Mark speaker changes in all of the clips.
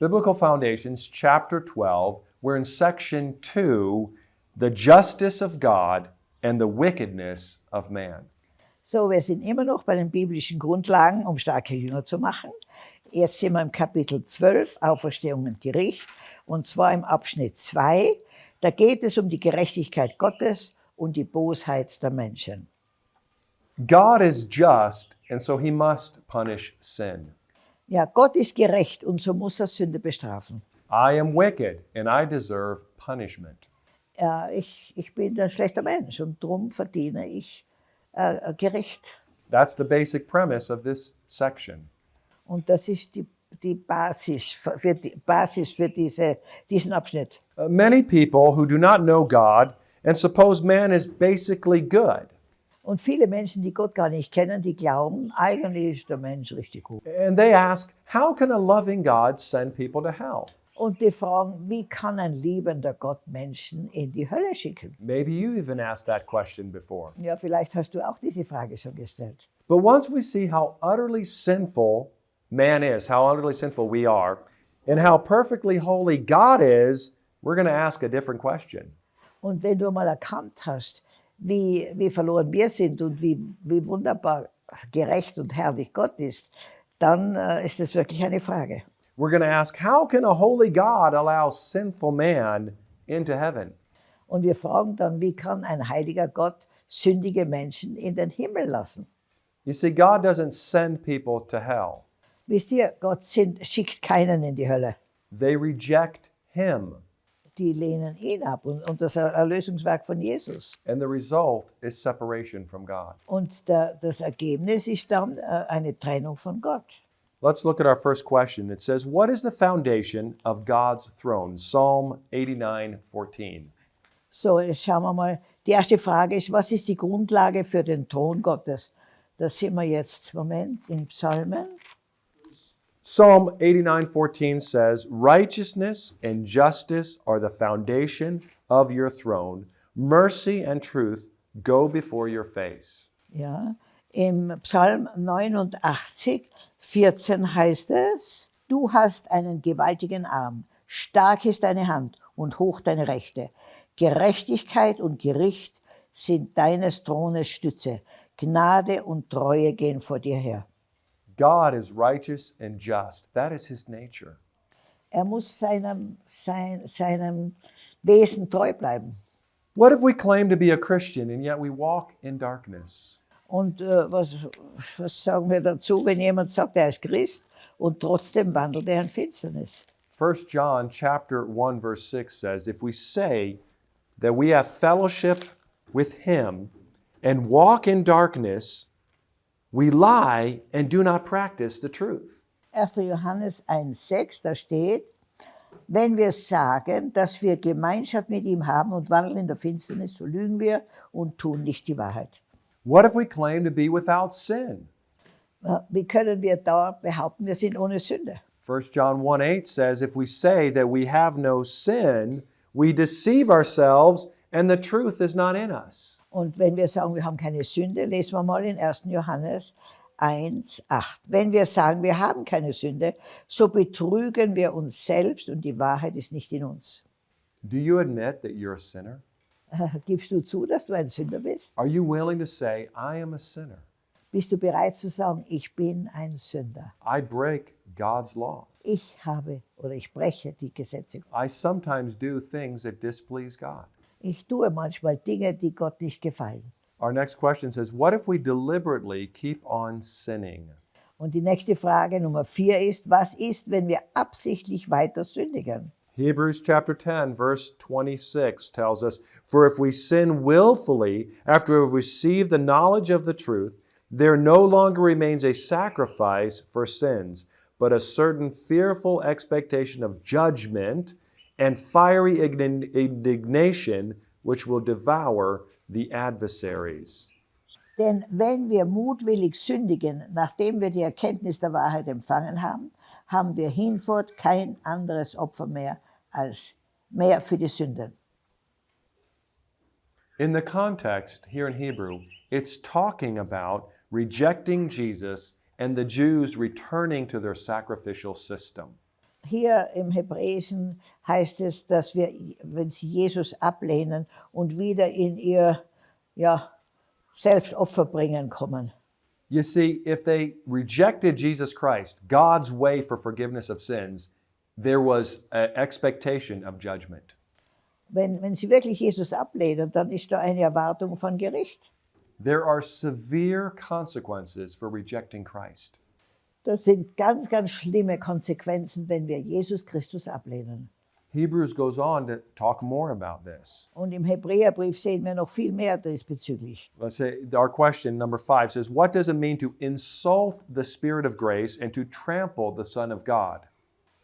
Speaker 1: Biblical Foundations, chapter 12. We're in section 2, the justice of God and the wickedness of man.
Speaker 2: So, wir sind immer noch bei den biblischen Grundlagen, um starke Jünger zu machen. Jetzt sind wir im Kapitel 12, Auferstehung und Gericht, und zwar im Abschnitt 2. Da geht es um die Gerechtigkeit Gottes und die Bosheit der Menschen.
Speaker 1: God is just, and so he must punish sin.
Speaker 2: Ja, Gott ist gerecht und so muss er Sünde bestrafen.
Speaker 1: I am wicked, and I deserve punishment.
Speaker 2: Ja, ich, ich bin ein schlechter Mensch und darum verdiene ich äh, Gericht.
Speaker 1: That's the basic premise of this section.
Speaker 2: Und das ist die, die Basis, für, die Basis für diese, diesen Abschnitt.
Speaker 1: Uh, many people who do not know God and suppose man is basically good.
Speaker 2: Und viele Menschen, die Gott gar nicht kennen, die glauben, eigentlich ist der Mensch richtig gut.
Speaker 1: And they ask, how can a loving God send people to hell?
Speaker 2: Und die fragen, wie kann ein liebender Gott Menschen in die Hölle schicken?
Speaker 1: Maybe you even asked that question before.
Speaker 2: Ja, vielleicht hast du auch diese Frage schon gestellt.
Speaker 1: But once we see how utterly sinful man is, how utterly sinful we are, and how perfectly holy God is, we're going to ask a different question.
Speaker 2: Und wenn du mal erkannt hast, wie, wie verloren wir sind und wie, wie wunderbar gerecht und herrlich Gott ist, dann äh, ist das wirklich eine Frage.
Speaker 1: We're going to ask, how can a holy God allow sinful man into heaven?
Speaker 2: Und wir fragen dann, wie kann ein heiliger Gott sündige Menschen in den Himmel lassen?
Speaker 1: You see, God doesn't send people to hell.
Speaker 2: Wisst ihr, Gott sind, schickt keinen in die Hölle.
Speaker 1: They reject him.
Speaker 2: Die lehnen ihn ab und, und das Erlösungswerk von Jesus.
Speaker 1: And the result is separation from God.
Speaker 2: Und der, das Ergebnis ist dann äh, eine Trennung von Gott.
Speaker 1: Let's look at our first question. It says, What is the foundation of God's throne? Psalm 89 14.
Speaker 2: So, jetzt schauen wir mal. Die erste Frage ist, was ist die Grundlage für den Thron Gottes? Das sind wir jetzt, Moment, in Psalmen.
Speaker 1: Psalm 89:14 says, "Righteousness and justice are the foundation of your throne. Mercy and truth go before your face."
Speaker 2: Ja, im Psalm 89, 14 heißt es, du hast einen gewaltigen Arm, stark ist deine Hand und hoch deine Rechte. Gerechtigkeit und Gericht sind deines Thrones Stütze. Gnade und Treue gehen vor dir her.
Speaker 1: God is righteous and just. That is his nature.
Speaker 2: Er muss seinem, sein, seinem Wesen treu bleiben.
Speaker 1: What if we claim to be a Christian and yet we walk in darkness?
Speaker 2: Und äh, was, was sagen wir dazu, wenn jemand sagt, er ist Christ und trotzdem wandelt er in Finsternis?
Speaker 1: 1 John chapter 1 verse 6 says, "If we say that we have fellowship with him and walk in darkness, we lie and do not practice the truth."
Speaker 2: 1. Johannes 1,6, da steht, wenn wir sagen, dass wir Gemeinschaft mit ihm haben und wandeln in der Finsternis, so lügen wir und tun nicht die Wahrheit.
Speaker 1: What if we claim to be without sin?
Speaker 2: Wie können wir da behaupten, wir sind ohne Sünde?
Speaker 1: 1 John 1 8 says, If we say that we have no sin, we deceive ourselves and the truth is not in us.
Speaker 2: Und wenn wir sagen, wir haben keine Sünde, lesen wir mal in 1. Johannes 1, 8. Wenn wir sagen, wir haben keine Sünde, so betrügen wir uns selbst und die Wahrheit ist nicht in uns.
Speaker 1: Do you admit that you're a sinner?
Speaker 2: Gibst du zu, dass du ein Sünder bist?
Speaker 1: Are you willing to say, I am a sinner?
Speaker 2: Bist du bereit zu sagen, ich bin ein Sünder?
Speaker 1: I break God's law.
Speaker 2: Ich habe oder ich breche die Gesetze.
Speaker 1: I sometimes do things that displease God.
Speaker 2: Ich tue manchmal Dinge, die Gott nicht gefallen.
Speaker 1: Our next question says, What if we deliberately keep on sinning?
Speaker 2: Und die nächste Frage, Nummer vier, ist, was ist, wenn wir absichtlich weiter sündigen?
Speaker 1: Hebrews chapter 10, verse 26 tells us, For if we sin willfully after we've received the knowledge of the truth, there no longer remains a sacrifice for sins, but a certain fearful expectation of judgment and fiery indignation which will devour the adversaries.
Speaker 2: Denn wenn wir mutwillig sündigen, nachdem wir die Erkenntnis der Wahrheit empfangen haben, haben wir hinfort kein anderes Opfer mehr als mehr für die Sünden.
Speaker 1: In the context here in Hebrew, it's talking about rejecting Jesus and the Jews returning to their sacrificial system.
Speaker 2: Hier im Hebräischen heißt es, dass wir, wenn sie Jesus ablehnen und wieder in ihr ja, Selbstopfer bringen kommen.
Speaker 1: You see, if they rejected Jesus Christ, God's way for forgiveness of sins, there was an expectation of judgment.
Speaker 2: Wenn, wenn sie wirklich Jesus ablehnen, dann ist da eine Erwartung von Gericht.
Speaker 1: There are severe consequences for rejecting Christ.
Speaker 2: Das sind ganz, ganz schlimme Konsequenzen, wenn wir Jesus Christus ablehnen.
Speaker 1: Hebrews goes on to talk more about this.
Speaker 2: Und im Hebräerbrief sehen wir noch viel mehr diesbezüglich.
Speaker 1: Let's say our question number five says, What does it mean to insult the Spirit of grace and to trample the Son of God?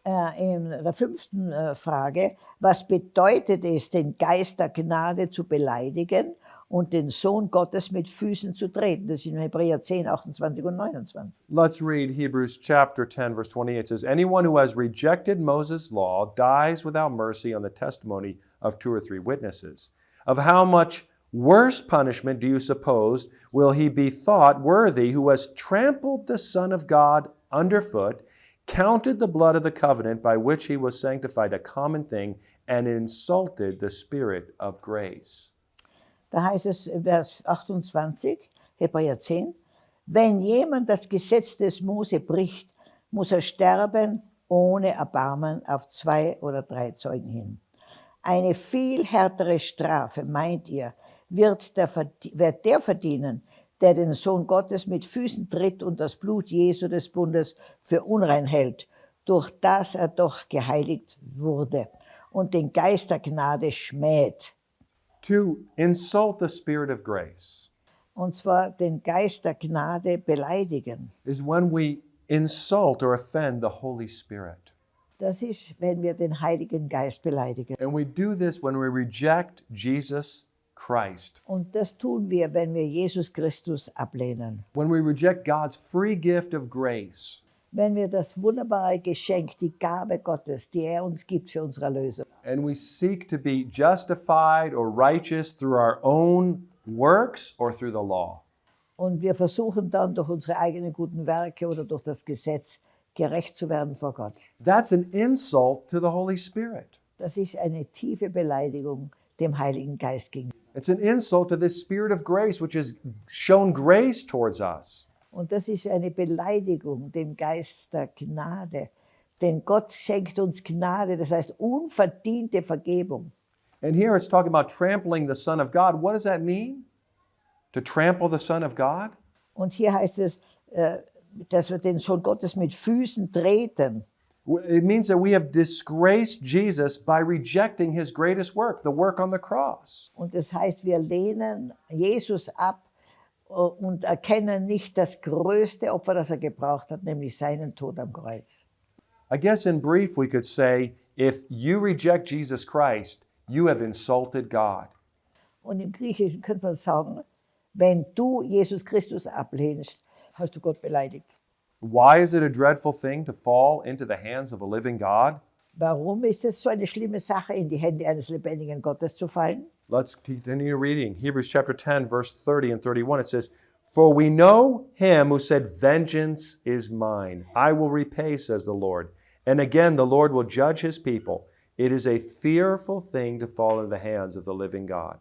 Speaker 2: Äh, in der fünften äh, Frage, was bedeutet es, den Geist der Gnade zu beleidigen und den Sohn Gottes mit Füßen zu treten? Das ist in Hebräer 10, 28 und 29.
Speaker 1: Let's read Hebrews chapter 10, verse 28. It says, Anyone who has rejected Moses' law dies without mercy on the testimony of two or three witnesses. Of how much worse punishment do you suppose will he be thought worthy who has trampled the Son of God underfoot, counted the blood of the covenant by which he was sanctified a common thing, and insulted the Spirit of grace?
Speaker 2: Da heißt es in Vers 28, Hebräer 10, wenn jemand das Gesetz des Mose bricht, muss er sterben ohne Erbarmen auf zwei oder drei Zeugen hin. Eine viel härtere Strafe, meint ihr, wird der, wird der verdienen, der den Sohn Gottes mit Füßen tritt und das Blut Jesu des Bundes für unrein hält, durch das er doch geheiligt wurde und den Geist der Gnade schmäht.
Speaker 1: To insult the Spirit of grace
Speaker 2: Und zwar den Geist der Gnade beleidigen.
Speaker 1: is when we insult or offend the Holy Spirit.
Speaker 2: Das ist, wenn wir den Heiligen Geist beleidigen.
Speaker 1: And we do this when we reject Jesus Christ,
Speaker 2: Und das tun wir, wenn wir Jesus Christus ablehnen.
Speaker 1: when we reject God's free gift of grace,
Speaker 2: Wenn wir das wunderbare Geschenk, die Gabe Gottes, die er uns gibt für unsere Erlösung,
Speaker 1: and we seek to be justified or righteous through our own works or through the law.
Speaker 2: und wir versuchen dann durch unsere eigenen guten Werke oder durch das Gesetz gerecht zu werden vor Gott.
Speaker 1: That's an insult to the Holy Spirit.
Speaker 2: Das ist eine tiefe Beleidigung dem Heiligen Geist gegenüber.
Speaker 1: It's an insult to this Spirit of grace, which has shown grace towards us.
Speaker 2: Und das ist eine Beleidigung dem Geist der Gnade. Denn Gott schenkt uns Gnade, das heißt unverdiente Vergebung.
Speaker 1: And here it's talking about trampling the Son of God. What does that mean? To trample the Son of God?
Speaker 2: Und hier heißt es, äh, dass wir den Sohn Gottes mit Füßen treten.
Speaker 1: It means that we have disgraced Jesus by rejecting his greatest work, the work on the cross.
Speaker 2: Und das heißt, wir lehnen Jesus ab und erkennen nicht das größte Opfer, das er gebraucht hat, nämlich seinen Tod am Kreuz.
Speaker 1: I guess in brief, we could say if you reject Jesus Christ, you have insulted God.
Speaker 2: Und im Griechischen könnte man sagen, wenn du Jesus Christus ablehnst, hast du Gott beleidigt.
Speaker 1: Why is it a dreadful thing to fall into the hands of a living God?
Speaker 2: Warum ist es so eine schlimme Sache, in die Hände eines lebendigen Gottes zu fallen?
Speaker 1: Let's continue reading. Hebrews chapter 10, verse 30 and 31. It says, For we know him who said, Vengeance is mine. I will repay, says the Lord. And again, the Lord will judge his people. It is a fearful thing to fall into the hands of the living God.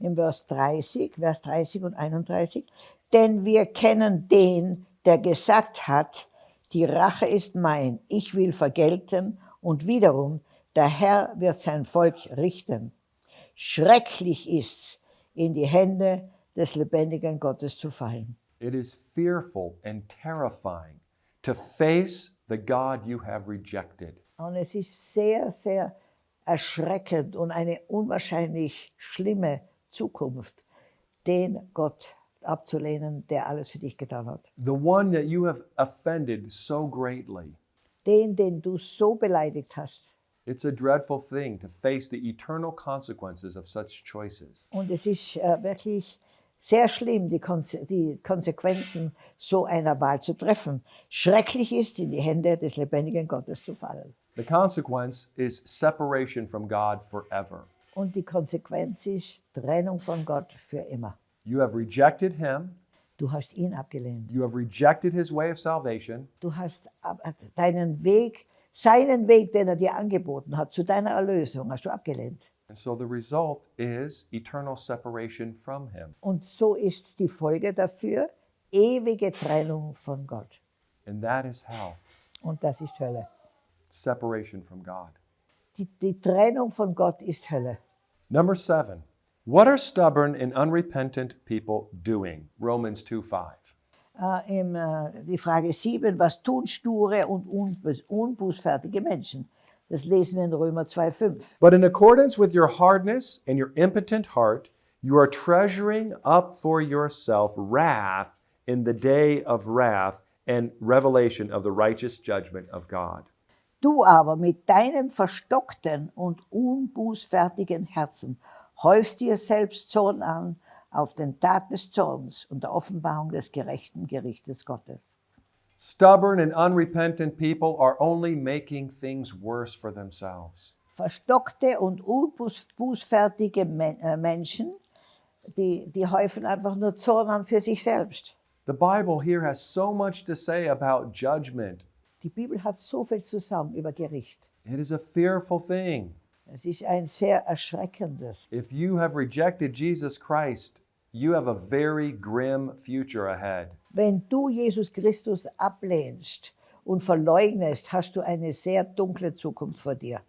Speaker 2: Im Vers 30, Vers 30 und 31. Denn wir kennen den, der gesagt hat, die Rache ist mein, ich will vergelten und wiederum, der Herr wird sein Volk richten. Schrecklich ist's, in die Hände des lebendigen Gottes zu fallen.
Speaker 1: It is fearful and terrifying to face the God you have rejected.
Speaker 2: Und es ist sehr, sehr erschreckend und eine unwahrscheinlich schlimme Zukunft, den Gott abzulehnen, der alles für dich getan hat.
Speaker 1: The one that you have offended so greatly.
Speaker 2: Den, den du so beleidigt hast.
Speaker 1: It's a dreadful thing to face the eternal consequences of such choices.
Speaker 2: Und es ist äh, wirklich sehr schlimm, die, Konse die Konsequenzen so einer Wahl zu treffen. Schrecklich ist, in die Hände des lebendigen Gottes zu fallen.
Speaker 1: The consequence is separation from God forever.
Speaker 2: Und die Konsequenz ist Trennung von Gott für immer.
Speaker 1: You have rejected him,
Speaker 2: Du hast ihn abgelehnt.
Speaker 1: you have rejected his way of salvation,
Speaker 2: Du hast deinen Weg Seinen Weg, den er dir angeboten hat, zu deiner Erlösung, hast du abgelehnt.
Speaker 1: So the result is eternal separation from Him.
Speaker 2: Und so ist die Folge dafür ewige Trennung von Gott.
Speaker 1: And that is hell
Speaker 2: Und das ist Hölle.
Speaker 1: separation from God.
Speaker 2: Die, die Trennung von Gott ist Hölle.
Speaker 1: Number seven, what are stubborn and unrepentant people doing? Romans 2 5.
Speaker 2: Äh, im, äh, die Frage 7, was tun sture und unbußfertige Menschen? Das lesen wir in Römer 2,5.
Speaker 1: But in accordance with your hardness and your impotent heart, you are treasuring up for yourself wrath in the day of wrath and revelation of the righteous judgment of God.
Speaker 2: Du aber mit deinem verstockten und unbußfertigen Herzen häufst dir selbst Zorn an auf den Tag des Zorns und der Offenbarung des gerechten Gerichtes Gottes.
Speaker 1: Stubborn and unrepentant people are only making things worse for themselves.
Speaker 2: Verstockte und unbußfertige äh, Menschen, die, die häufen einfach nur Zorn an für sich selbst.
Speaker 1: The Bible here has so much to say about judgment.
Speaker 2: Die Bibel hat so viel zusammen über Gericht.
Speaker 1: It is a fearful thing.
Speaker 2: Es ist ein sehr erschreckendes.
Speaker 1: If you have rejected Jesus Christ, you have a very grim future ahead.
Speaker 2: Wenn du Jesus Christus ablehnst und verleugnest, hast du eine sehr dunkle Zukunft vor dir.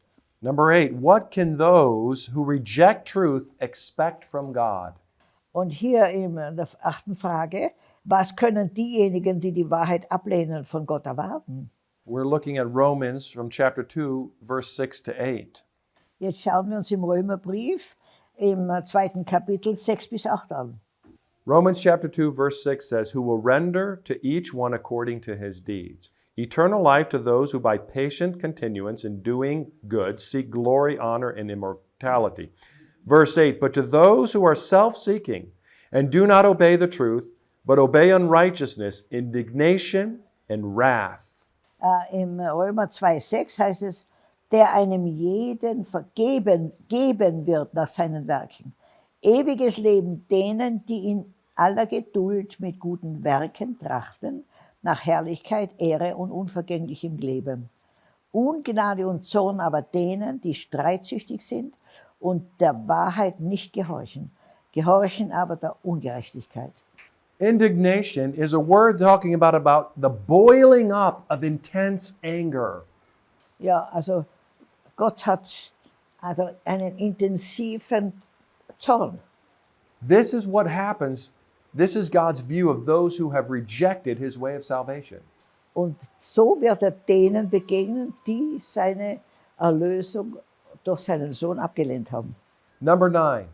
Speaker 1: Number eight, what can those who reject truth expect from God?
Speaker 2: Und hier in der achten Frage, was können diejenigen, die die Wahrheit ablehnen, von Gott erwarten?
Speaker 1: We're looking at Romans from chapter 2, verse 6 to 8.
Speaker 2: Jetzt schauen wir uns im Römerbrief im äh, zweiten Kapitel 6 bis 8 an.
Speaker 1: Romans chapter 2, verse 6 says, Who will render to each one according to his deeds. Eternal life to those who by patient continuance in doing good seek glory, honor, and immortality. Verse 8 But to those who are self seeking and do not obey the truth, but obey unrighteousness, indignation, and wrath.
Speaker 2: Äh, Im Römer 2,6 heißt es, der einem jeden vergeben geben wird nach seinen Werken. Ewiges Leben denen, die in aller Geduld mit guten Werken trachten, nach Herrlichkeit, Ehre und unvergänglichem Leben. Ungnade und Zorn aber denen, die streitsüchtig sind und der Wahrheit nicht gehorchen, gehorchen aber der Ungerechtigkeit.
Speaker 1: Indignation is a word talking about, about the boiling up of intense anger.
Speaker 2: Ja, also Gott hat also einen intensiven Zorn.
Speaker 1: This is what happens. This is God's view of those who have rejected his way of salvation.
Speaker 2: Und so wird er denen begegnen, die seine Erlösung durch seinen Sohn abgelehnt haben.
Speaker 1: Number nine,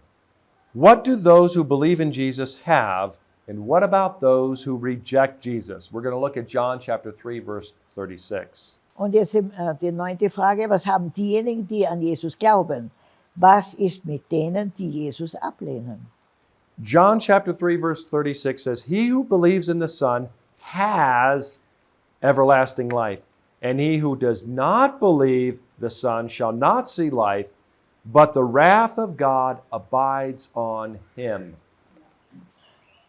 Speaker 1: what do those who believe in Jesus have, and what about those who reject Jesus? We're going to look at John chapter 3, verse 36.
Speaker 2: Und jetzt äh, die neunte Frage, was haben diejenigen, die an Jesus glauben? Was ist mit denen, die Jesus ablehnen?
Speaker 1: John chapter 3, verse 36 says, He who believes in the Son has everlasting life, and he who does not believe the Son shall not see life, but the wrath of God abides on him.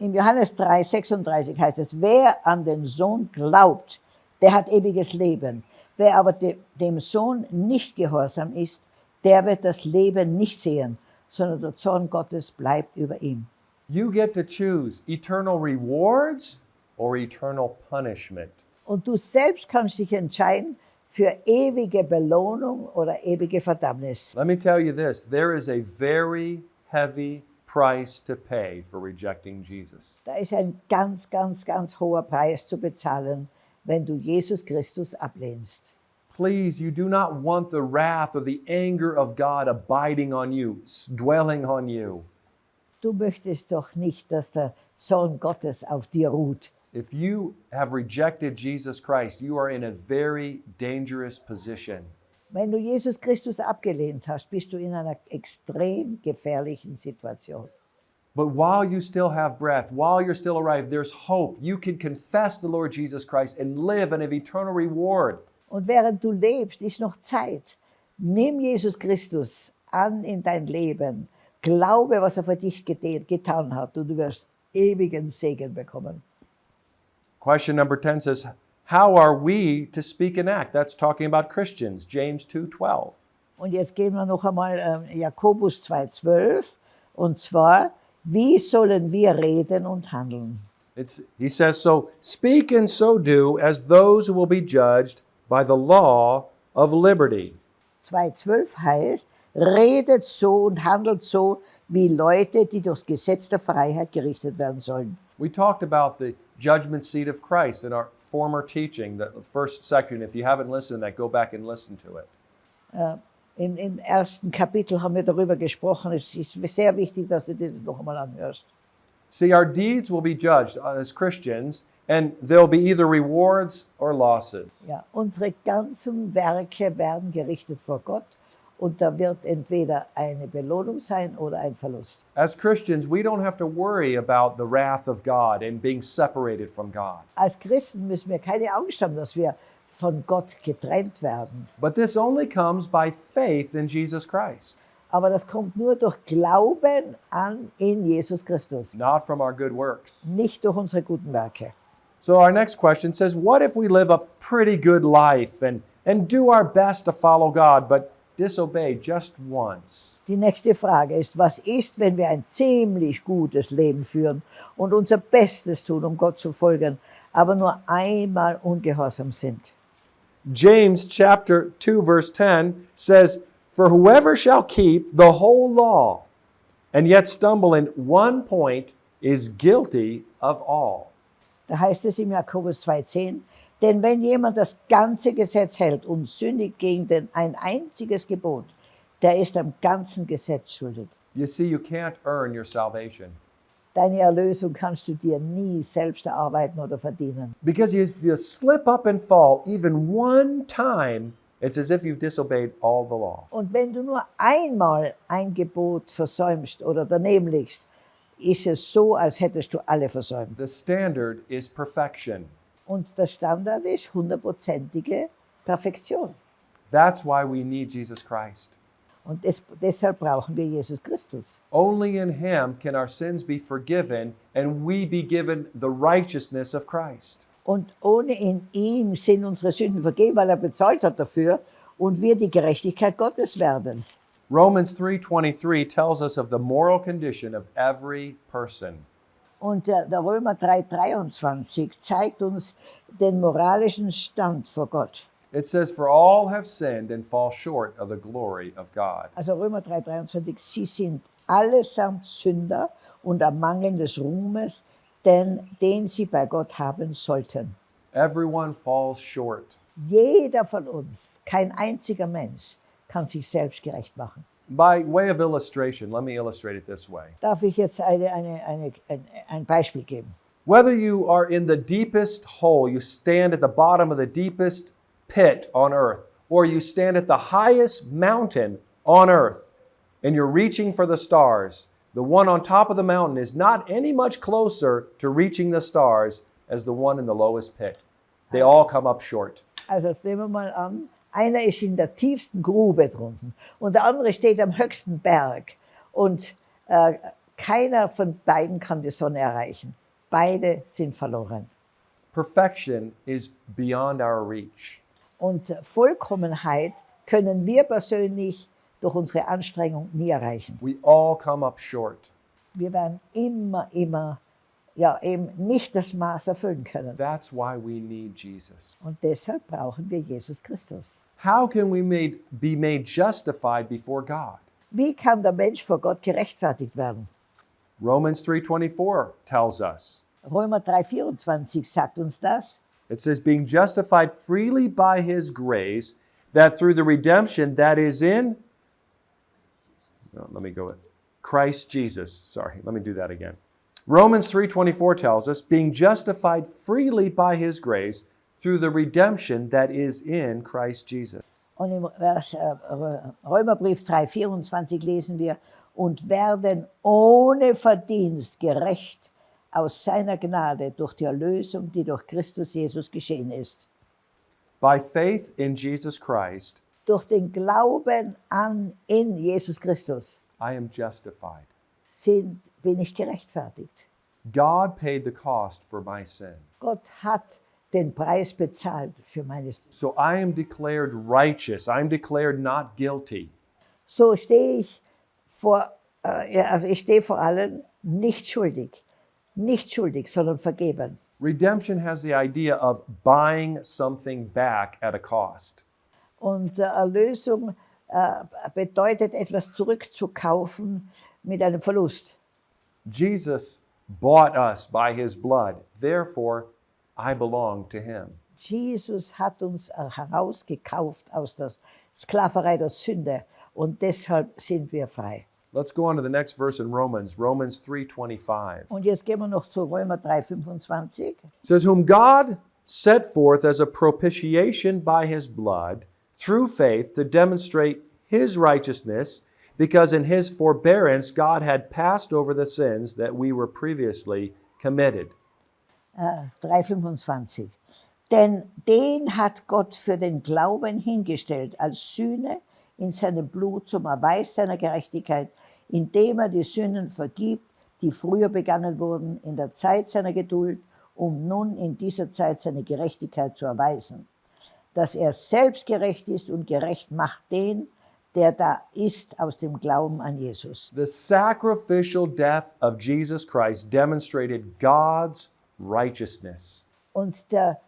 Speaker 2: Im Johannes 3, 36 heißt es, wer an den Sohn glaubt, der hat ewiges Leben. Wer aber de, dem Sohn nicht gehorsam ist, der wird das Leben nicht sehen, sondern der Zorn Gottes bleibt über ihm.
Speaker 1: You get to choose eternal rewards or eternal punishment.
Speaker 2: Und du selbst kannst dich entscheiden für ewige Belohnung oder ewige Verdammnis.
Speaker 1: Let me tell you this there is a very heavy price to pay for rejecting Jesus.
Speaker 2: Da ist ein ganz, ganz, ganz hoher Preis zu bezahlen, wenn du Jesus Christus ablehnst.
Speaker 1: Please, you do not want the wrath or the anger of God abiding on you, dwelling on you.
Speaker 2: Du möchtest doch nicht, dass der Zorn Gottes auf dir ruht.
Speaker 1: If you have rejected Jesus Christ, you are in a very dangerous position.
Speaker 2: Wenn du Jesus Christus abgelehnt hast, bist du in einer extrem gefährlichen Situation.
Speaker 1: But while you still have breath, while you're still alive, there's hope. You can confess the Lord Jesus Christ and live and have eternal reward.
Speaker 2: Und während du lebst, ist noch Zeit. Nimm Jesus Christus an in dein Leben. Glaube, was er für dich getan hat und du wirst ewigen Segen bekommen.
Speaker 1: Question number 10 says, how are we to speak and act? That's talking about Christians, James 2:12.
Speaker 2: Und jetzt gehen wir noch einmal äh, Jakobus 2,12. Und zwar, wie sollen wir reden und handeln?
Speaker 1: It's, he says, So speak and so do as those who will be judged by the law of liberty.
Speaker 2: 2,12 heißt, redet so und handelt so wie Leute, die durchs Gesetz der Freiheit gerichtet werden sollen.
Speaker 1: We talked about the judgment seat of Christ in our former teaching, the first section. If you haven't listened to that, go back and listen to it.
Speaker 2: Im, Im ersten Kapitel haben wir darüber gesprochen. Es ist sehr wichtig, dass du das noch einmal anhörst.
Speaker 1: See, our deeds will be judged as Christians, and there'll be either rewards or losses.
Speaker 2: Ja, unsere ganzen Werke werden gerichtet vor Gott und da wird entweder eine Belohnung sein oder ein Verlust.
Speaker 1: As Christians, we don't have to worry about the wrath of God and being separated from God.
Speaker 2: Als Christen müssen wir keine Angst haben, dass wir von Gott getrennt werden.
Speaker 1: But this only comes by faith in Jesus Christ,
Speaker 2: Aber das kommt nur durch Glauben an in Jesus Christus,
Speaker 1: not from our good works.
Speaker 2: nicht durch unsere guten Werke.
Speaker 1: So, our next question says, What if we live a pretty good life and, and do our best to follow God, but disobey just once?
Speaker 2: Die nächste Frage ist, was ist, wenn wir ein ziemlich gutes Leben führen und unser Bestes tun, um Gott zu folgen, aber nur einmal ungehorsam sind?
Speaker 1: James chapter 2 verse 10 says, "For whoever shall keep the whole law and yet stumble in one point is guilty of all."
Speaker 2: Da heißt es im Jakobus 2,10, denn wenn jemand das ganze Gesetz hält und sündigt gegen den, ein einziges Gebot, der ist am ganzen Gesetz schuldig.
Speaker 1: You see, you can't earn your salvation.
Speaker 2: Deine Erlösung kannst du dir nie selbst erarbeiten oder verdienen.
Speaker 1: Because if you slip up and fall even one time, it's as if you've disobeyed all the law.
Speaker 2: Und wenn du nur einmal ein Gebot versäumst oder daneben liegst, ist es so, als hättest du alle versäumt.
Speaker 1: The standard is perfection.
Speaker 2: Und der Standard ist hundertprozentige Perfektion.
Speaker 1: That's why we need Jesus Christ.
Speaker 2: Und des, deshalb brauchen wir Jesus Christus.
Speaker 1: Only in Him can our sins be forgiven and we be given the righteousness of Christ.
Speaker 2: Und ohne in ihm sind unsere Sünden vergeben, weil er bezahlt hat dafür und wir die Gerechtigkeit Gottes werden.
Speaker 1: Romans 3:23 tells us of the moral condition of every person.
Speaker 2: Und der, der Römer 3,23 zeigt uns den moralischen Stand vor Gott.
Speaker 1: It says for all have sinned and fall short of the glory of God.
Speaker 2: Also Römer 3,23, sie sind allesamt Sünder und am Mangel des Ruhmes, denn den sie bei Gott haben sollten.
Speaker 1: Everyone falls short.
Speaker 2: Jeder von uns, kein einziger Mensch, kann sich selbst gerecht machen.
Speaker 1: By way of illustration, let me illustrate it this way.
Speaker 2: Darf ich jetzt eine, eine, eine, ein, ein Beispiel geben?
Speaker 1: Whether you are in the deepest hole, you stand at the bottom of the deepest pit on earth, or you stand at the highest mountain on earth and you're reaching for the stars, the one on top of the mountain is not any much closer to reaching the stars as the one in the lowest pit. They all come up short.
Speaker 2: Also jetzt nehmen wir mal an, einer ist in der tiefsten Grube drunten und der andere steht am höchsten Berg und äh, keiner von beiden kann die Sonne erreichen. Beide sind verloren.
Speaker 1: Perfection is beyond our reach.
Speaker 2: Und Vollkommenheit können wir persönlich durch unsere Anstrengung nie erreichen.
Speaker 1: We all come up short.
Speaker 2: Wir werden immer, immer, ja, eben nicht das Maß erfüllen können.
Speaker 1: That's why we need Jesus.
Speaker 2: Und deshalb brauchen wir Jesus Christus.
Speaker 1: How can we made, be made justified before God?
Speaker 2: Wie kann der Mensch vor Gott gerechtfertigt werden?
Speaker 1: Romans 3:24 tells us.
Speaker 2: Römer 3,24 sagt uns das.
Speaker 1: It says being justified freely by his grace that through the redemption that is in no, let me go with Christ Jesus. Sorry, let me do that again. Romans 3:24 tells us being justified freely by his grace through the redemption that is in Christ Jesus.
Speaker 2: Und im Vers, äh, Römerbrief 3,24 lesen wir, und werden ohne Verdienst gerecht aus seiner Gnade durch die Erlösung, die durch Christus Jesus geschehen ist.
Speaker 1: By faith in Jesus Christ,
Speaker 2: Durch den Glauben an in Jesus Christus
Speaker 1: I am justified.
Speaker 2: sind, bin ich gerechtfertigt.
Speaker 1: God paid the cost for my sin.
Speaker 2: Gott hat den Preis bezahlt für meine Sünde.
Speaker 1: So I am declared righteous. I'm declared not guilty.
Speaker 2: So stehe ich vor, äh, also ich stehe vor allen nicht schuldig. Nicht schuldig, sondern vergeben.
Speaker 1: Redemption has the idea of buying something back at a cost.
Speaker 2: Und äh, Erlösung äh, bedeutet, etwas zurückzukaufen mit einem Verlust.
Speaker 1: Jesus bought us by his blood. Therefore, I belong to him.
Speaker 2: Jesus hat uns äh, herausgekauft aus der Sklaverei der Sünde und deshalb sind wir frei.
Speaker 1: Let's go on to the next verse in Romans, Romans 3:25.
Speaker 2: Und jetzt gehen wir noch zu Römer 3,25.
Speaker 1: It says, Whom God set forth as a propitiation by his blood through faith to demonstrate his righteousness, because in his forbearance God had passed over the sins that we were previously committed.
Speaker 2: Äh, 3,25. Denn den hat Gott für den Glauben hingestellt als Sühne in seinem Blut zum Erweis seiner Gerechtigkeit, indem er die Sünden vergibt, die früher begangen wurden, in der Zeit seiner Geduld, um nun in dieser Zeit seine Gerechtigkeit zu erweisen. Dass er selbst gerecht ist und gerecht macht den, der da ist aus dem Glauben an Jesus.
Speaker 1: The sacrificial death of Jesus Christ demonstrated God's righteousness.
Speaker 2: Und der,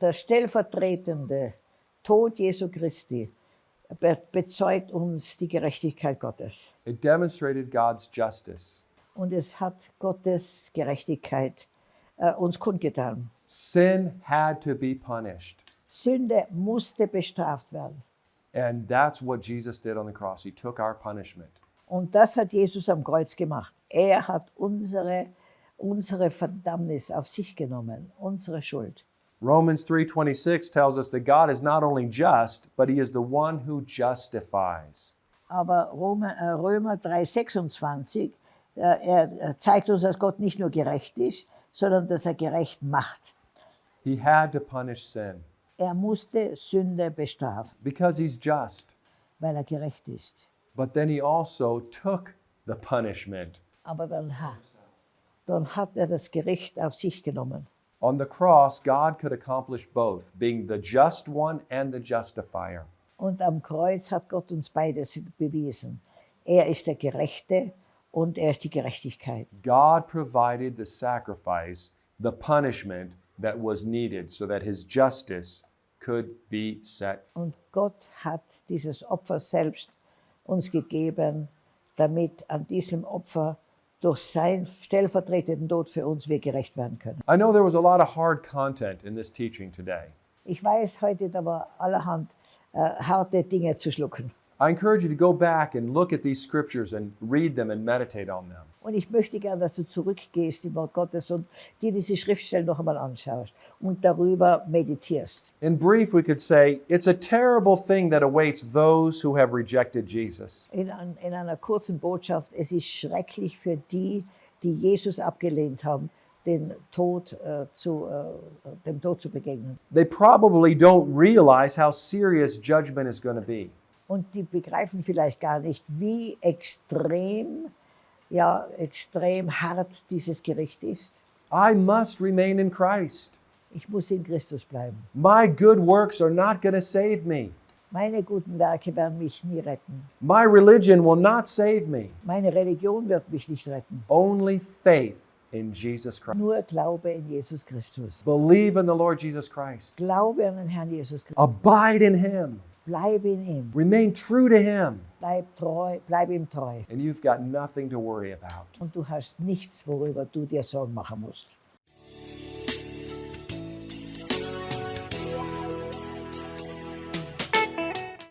Speaker 2: der stellvertretende Tod Jesu Christi bezeugt uns die Gerechtigkeit Gottes.
Speaker 1: It demonstrated God's justice.
Speaker 2: Und es hat Gottes Gerechtigkeit äh, uns kundgetan.
Speaker 1: Sin had to be punished.
Speaker 2: Sünde musste bestraft werden.
Speaker 1: And that's what Jesus did on the cross. He took our punishment.
Speaker 2: Und das hat Jesus am Kreuz gemacht. Er hat unsere, unsere Verdammnis auf sich genommen, unsere Schuld.
Speaker 1: Romans 3:26 tells us that God is not only just, but he is the one who justifies.
Speaker 2: Aber Römer, äh, Römer 3,26, äh, er er zeigt uns, dass Gott nicht nur gerecht ist, sondern dass er gerecht macht.
Speaker 1: He had to punish sin
Speaker 2: Er musste Sünde bestrafen,
Speaker 1: because he's just.
Speaker 2: weil er gerecht ist.
Speaker 1: But then he also took the punishment.
Speaker 2: Aber dann, dann hat er das Gericht auf sich genommen.
Speaker 1: On the cross, God could accomplish both, being the just one and the justifier.
Speaker 2: Und am Kreuz hat Gott uns beides bewiesen. Er ist der Gerechte und er ist die Gerechtigkeit.
Speaker 1: God provided the sacrifice, the punishment that was needed so that his justice could be set.
Speaker 2: Und Gott hat dieses Opfer selbst uns gegeben, damit an diesem Opfer durch seinen stellvertretenden Tod für uns wir gerecht werden können.
Speaker 1: I know there was a lot of hard content in this teaching today.
Speaker 2: Ich weiß, heute da war allerhand äh, harte Dinge zu schlucken.
Speaker 1: I encourage you to go back and look at these scriptures and read them and meditate on them.
Speaker 2: Und ich möchte gerne, dass du zurückgehst im Wort Gottes und dir diese Schriftstellen noch einmal anschaust und darüber meditierst.
Speaker 1: In brief, we could say it's a terrible thing that awaits those who have rejected Jesus.
Speaker 2: In, an, in einer kurzen Botschaft, es ist schrecklich für die, die Jesus abgelehnt haben, den Tod, äh, zu, äh, dem Tod zu begegnen.
Speaker 1: They probably don't realize how serious judgment is going to be.
Speaker 2: Und die begreifen vielleicht gar nicht, wie extrem, ja, extrem hart dieses Gericht ist.
Speaker 1: I must remain in Christ.
Speaker 2: Ich muss in Christus bleiben.
Speaker 1: My good works are not going to save me.
Speaker 2: Meine guten Werke werden mich nie retten.
Speaker 1: My religion will not save me.
Speaker 2: Meine Religion wird mich nicht retten.
Speaker 1: Only faith in Jesus Christ.
Speaker 2: Nur Glaube in Jesus Christus.
Speaker 1: Believe in the Lord Jesus Christ.
Speaker 2: Glaube an den Herrn Jesus Christus.
Speaker 1: Abide in Him.
Speaker 2: Bleib in ihm.
Speaker 1: Remain true to Him.
Speaker 2: Bleib treu, bleib ihm treu.
Speaker 1: And you've got nothing to worry about.
Speaker 2: Und du hast nichts, worüber du dir Sorgen machen musst.